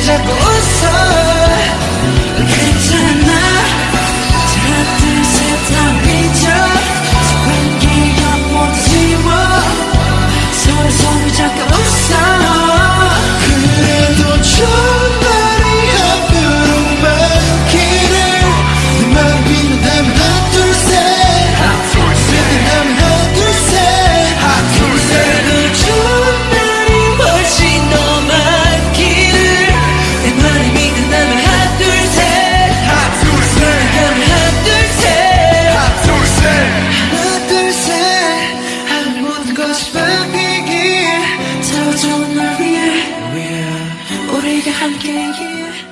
Jacob. I'm getting here